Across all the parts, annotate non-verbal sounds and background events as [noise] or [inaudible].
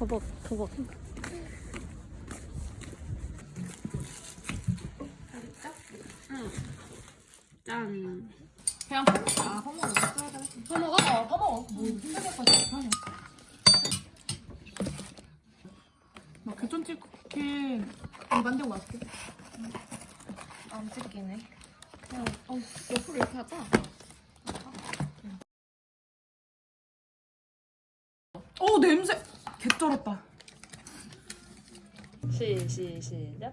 터벅 터벅 짠 그냥 퍼먹어. 아, 퍼먹어. 퍼먹어? 어, 퍼먹어. 뭐, 힘들겠어. 하냐. 막 교촌 치킨 이거 만들고 맛있게. 안 찍히네 그냥, 어, 옆으로 이렇게 하자. 어, 냄새! 개쩔었다. 시, 시, 시작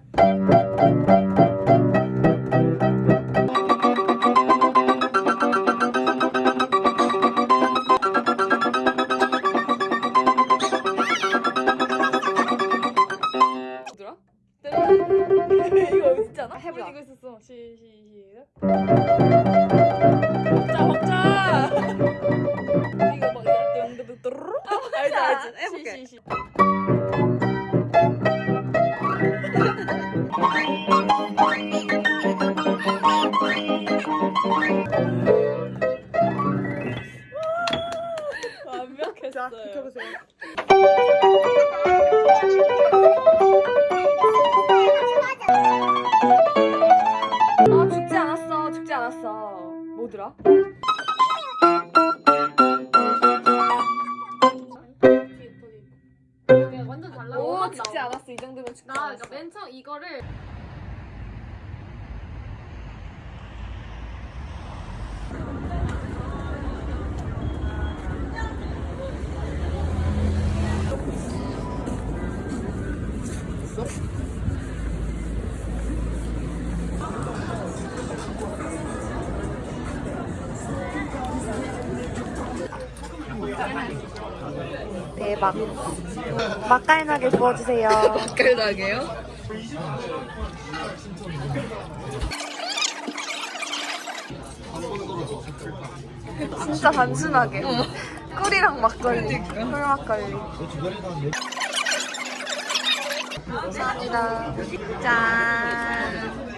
대박. 맛깔나게 구워주세요. [laughs] 깔나게요? 진짜 단순하게. 꿀이랑 막걸리. 꿀 막걸리. 감사합니다. 짠.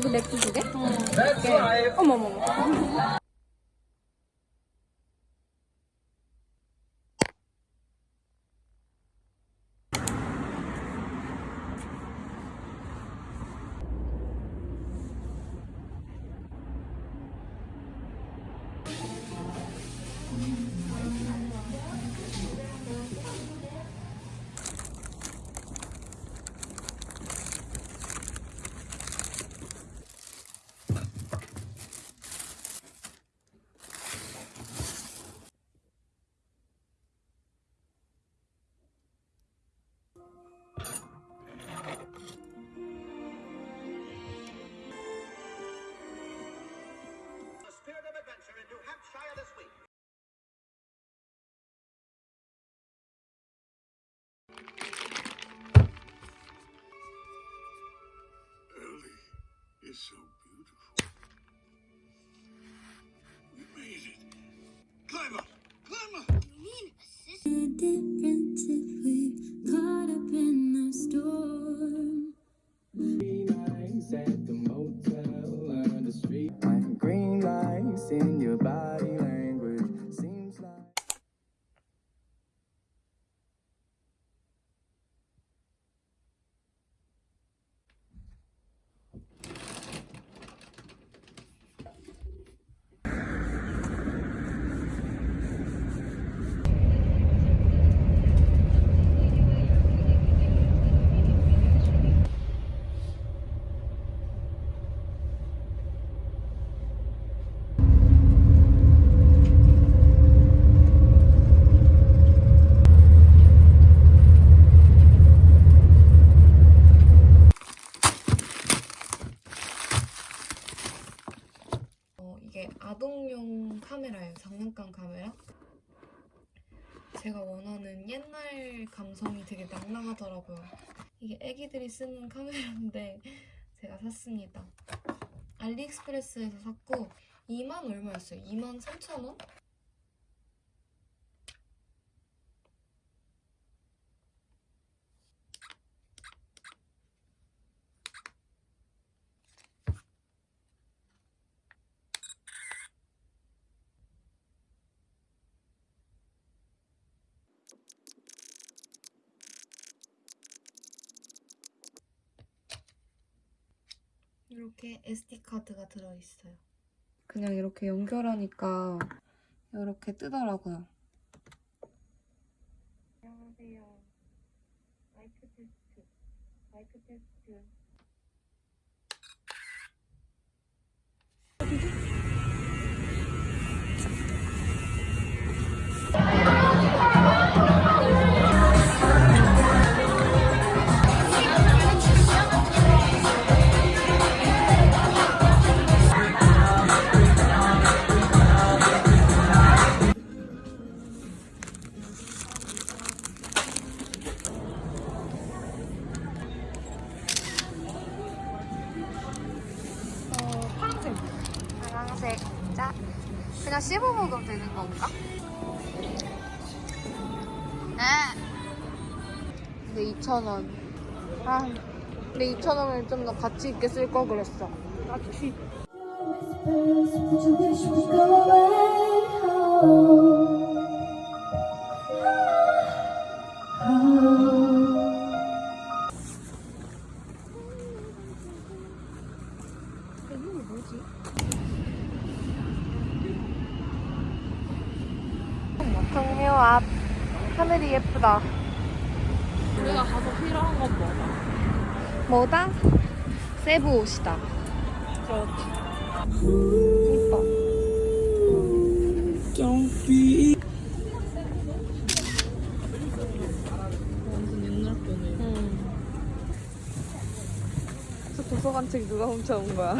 이거 맥주 두 개? 어. 어머머머. 제가 원하는 옛날 감성이 되게 낭낭하더라고요. 이게 애기들이 쓰는 카메라인데 제가 샀습니다. 알리익스프레스에서 샀고 2만 얼마였어요? 2만 3천 원? 이렇게 SD 카드가 들어있어요. 그냥 이렇게 연결하니까 이렇게 뜨더라고요. 안녕하세요. 마이크 테스트. 마이크 테스트. 근데 2,000원. 아. 근데 2,000원을 좀 더 가치 있게 쓸 걸 그랬어. 가치. Home. 동묘 앞. 하늘이 예쁘다. 우리가 가서 필요한 건 뭐다? 뭐다? 세부 옷이다. 그렇지. 예뻐. 완전 옛날 거네. 저 도서관 책 누가 훔쳐온 거야?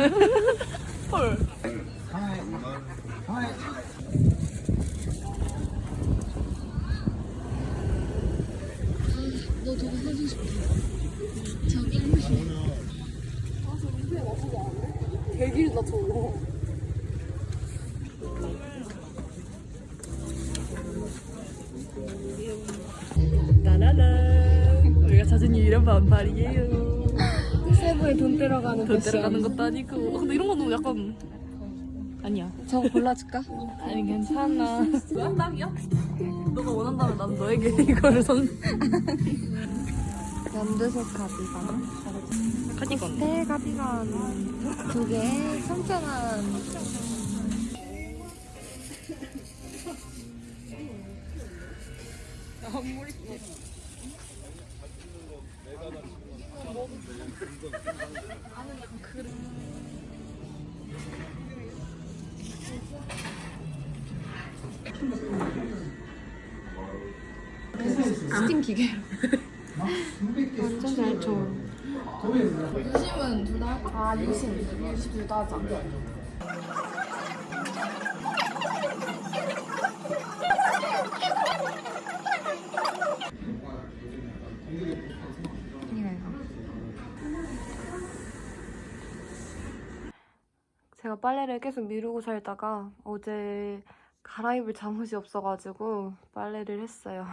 [laughs] 헐. 되길다 저거. 나나나. 우리가 찾은 이런 반팔이에요. 세부에 돈 들어가는 돈 들어가는 것도 아니고. 어, 근데 이런 거는 약간 아니야. 저거 골라줄까? 아니 괜찮아. 딱이야? 너가 원한다면 난 너에게 [laughs] 이거를 선. 연두색 가디건. 카디건. 네, 가디건. 두 개에 3,000원. 스팀 기계로. 완전 잘 쳐. 유심은 둘 다 할까? 아, 유심. 유심 둘 다 하자. 제가 빨래를 계속 미루고 살다가 어제 갈아입을 잠옷이 없어가지고 빨래를 했어요.